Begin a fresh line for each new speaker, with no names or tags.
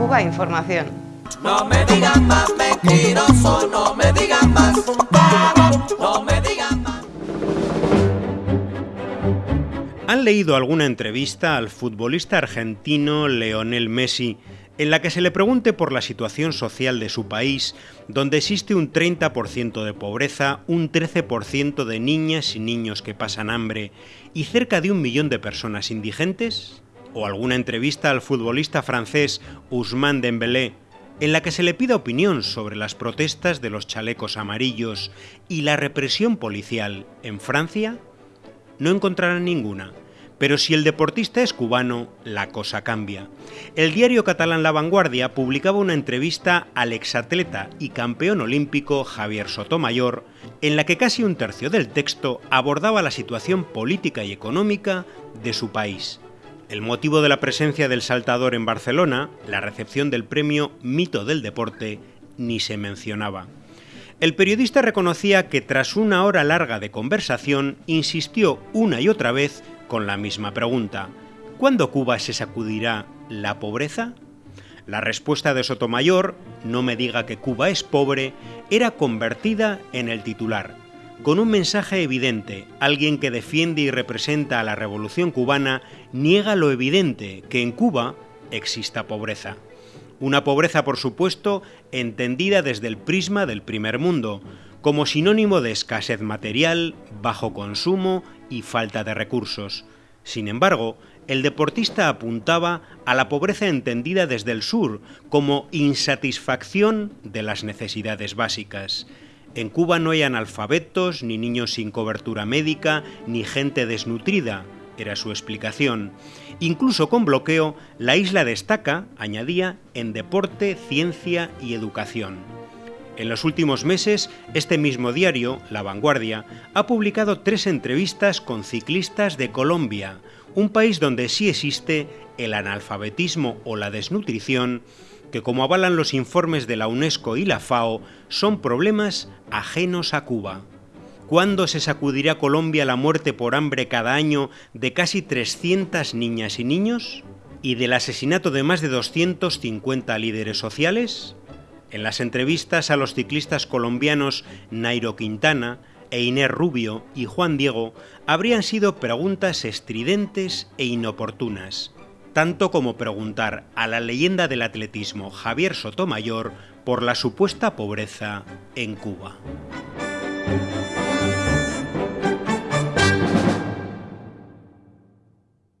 Cuba Información.
No me digan más mentiroso, no me digan más, no me digan más.
¿Han leído alguna entrevista al futbolista argentino Leonel Messi en la que se le pregunte por la situación social de su país, donde existe un 30% de pobreza, un 13% de niñas y niños que pasan hambre y cerca de un millón de personas indigentes? ¿O alguna entrevista al futbolista francés Ousmane Dembélé en la que se le pida opinión sobre las protestas de los chalecos amarillos y la represión policial en Francia? No encontrarán ninguna. Pero si el deportista es cubano, la cosa cambia. El diario catalán La Vanguardia publicaba una entrevista al exatleta y campeón olímpico Javier Sotomayor, en la que casi un tercio del texto abordaba la situación política y económica de su país. El motivo de la presencia del saltador en Barcelona, la recepción del premio Mito del Deporte, ni se mencionaba. El periodista reconocía que tras una hora larga de conversación insistió una y otra vez con la misma pregunta. ¿Cuándo Cuba se sacudirá la pobreza? La respuesta de Sotomayor, no me diga que Cuba es pobre, era convertida en el titular, con un mensaje evidente. Alguien que defiende y representa a la revolución cubana niega lo evidente, que en Cuba exista pobreza. Una pobreza, por supuesto, entendida desde el prisma del primer mundo, como sinónimo de escasez material, bajo consumo y falta de recursos. Sin embargo, el deportista apuntaba a la pobreza entendida desde el sur como insatisfacción de las necesidades básicas. En Cuba no hay analfabetos, ni niños sin cobertura médica, ni gente desnutrida, era su explicación. Incluso con bloqueo, la isla destaca, añadía, en deporte, ciencia y educación. En los últimos meses, este mismo diario, La Vanguardia, ha publicado tres entrevistas con ciclistas de Colombia, un país donde sí existe el analfabetismo o la desnutrición, que como avalan los informes de la UNESCO y la FAO, son problemas ajenos a Cuba. ¿Cuándo se sacudirá Colombia la muerte por hambre cada año de casi 300 niñas y niños? ¿Y del asesinato de más de 250 líderes sociales? En las entrevistas a los ciclistas colombianos Nairo Quintana e Inés Rubio y Juan Diego habrían sido preguntas estridentes e inoportunas, tanto como preguntar a la leyenda del atletismo Javier Sotomayor por la supuesta pobreza en Cuba.